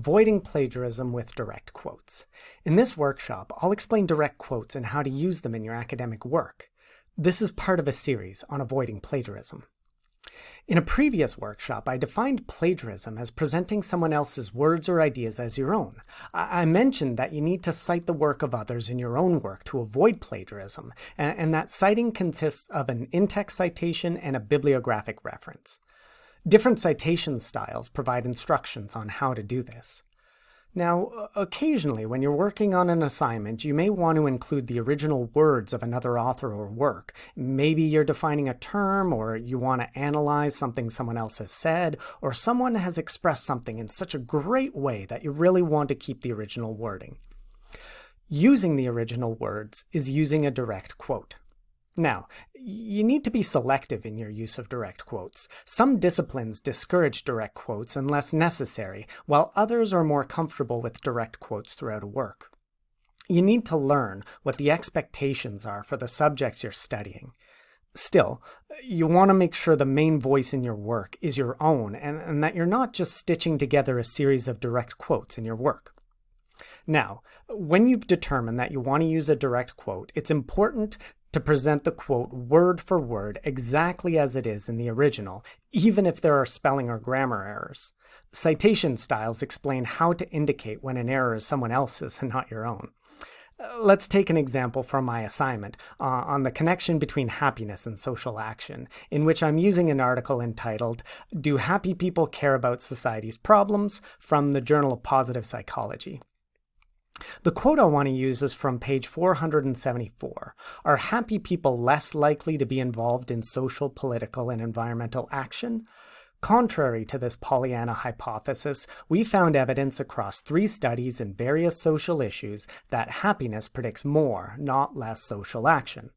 Avoiding Plagiarism with Direct Quotes. In this workshop, I'll explain direct quotes and how to use them in your academic work. This is part of a series on avoiding plagiarism. In a previous workshop, I defined plagiarism as presenting someone else's words or ideas as your own. I mentioned that you need to cite the work of others in your own work to avoid plagiarism, and that citing consists of an in-text citation and a bibliographic reference. Different citation styles provide instructions on how to do this. Now, occasionally when you're working on an assignment, you may want to include the original words of another author or work. Maybe you're defining a term, or you want to analyze something someone else has said, or someone has expressed something in such a great way that you really want to keep the original wording. Using the original words is using a direct quote. Now, you need to be selective in your use of direct quotes. Some disciplines discourage direct quotes unless necessary, while others are more comfortable with direct quotes throughout a work. You need to learn what the expectations are for the subjects you're studying. Still, you want to make sure the main voice in your work is your own and, and that you're not just stitching together a series of direct quotes in your work. Now, when you've determined that you want to use a direct quote, it's important to present the quote word for word exactly as it is in the original, even if there are spelling or grammar errors. Citation styles explain how to indicate when an error is someone else's and not your own. Uh, let's take an example from my assignment uh, on the connection between happiness and social action, in which I'm using an article entitled, Do Happy People Care About Society's Problems? from the Journal of Positive Psychology. The quote I want to use is from page 474. Are happy people less likely to be involved in social, political, and environmental action? Contrary to this Pollyanna hypothesis, we found evidence across three studies in various social issues that happiness predicts more, not less social action.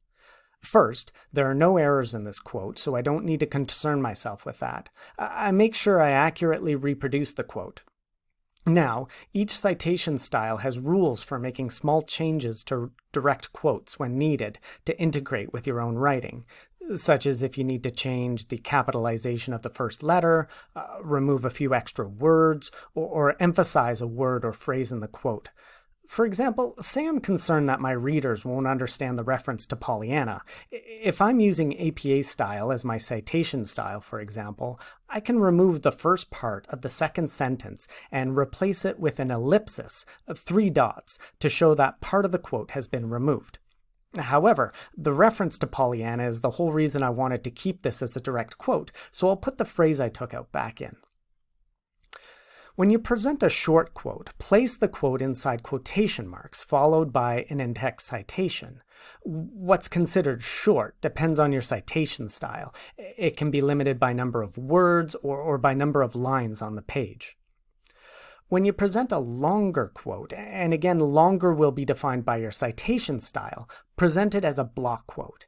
First, there are no errors in this quote, so I don't need to concern myself with that. I make sure I accurately reproduce the quote. Now, each citation style has rules for making small changes to direct quotes when needed to integrate with your own writing, such as if you need to change the capitalization of the first letter, uh, remove a few extra words, or, or emphasize a word or phrase in the quote. For example, say I'm concerned that my readers won't understand the reference to Pollyanna. If I'm using APA style as my citation style, for example, I can remove the first part of the second sentence and replace it with an ellipsis of three dots to show that part of the quote has been removed. However, the reference to Pollyanna is the whole reason I wanted to keep this as a direct quote, so I'll put the phrase I took out back in. When you present a short quote, place the quote inside quotation marks, followed by an in-text citation. What's considered short depends on your citation style. It can be limited by number of words or, or by number of lines on the page. When you present a longer quote, and again longer will be defined by your citation style, present it as a block quote.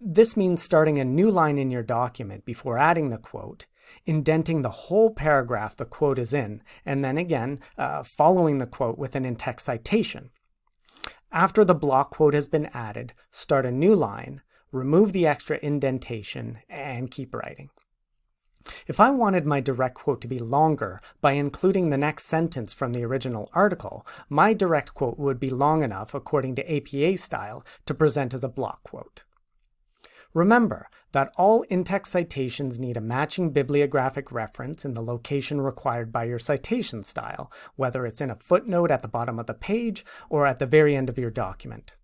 This means starting a new line in your document before adding the quote, indenting the whole paragraph the quote is in, and then again, uh, following the quote with an in-text citation. After the block quote has been added, start a new line, remove the extra indentation, and keep writing. If I wanted my direct quote to be longer by including the next sentence from the original article, my direct quote would be long enough, according to APA style, to present as a block quote. Remember that all in-text citations need a matching bibliographic reference in the location required by your citation style, whether it's in a footnote at the bottom of the page or at the very end of your document.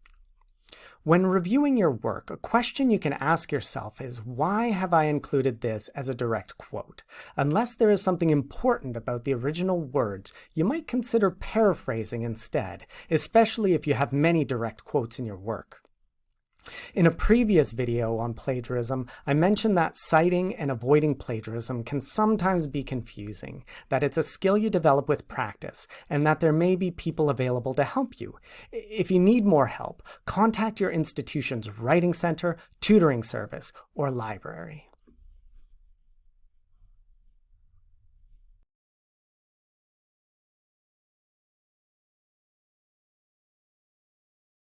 When reviewing your work, a question you can ask yourself is, why have I included this as a direct quote? Unless there is something important about the original words, you might consider paraphrasing instead, especially if you have many direct quotes in your work. In a previous video on plagiarism, I mentioned that citing and avoiding plagiarism can sometimes be confusing, that it's a skill you develop with practice, and that there may be people available to help you. If you need more help, contact your institution's Writing Center, tutoring service, or library.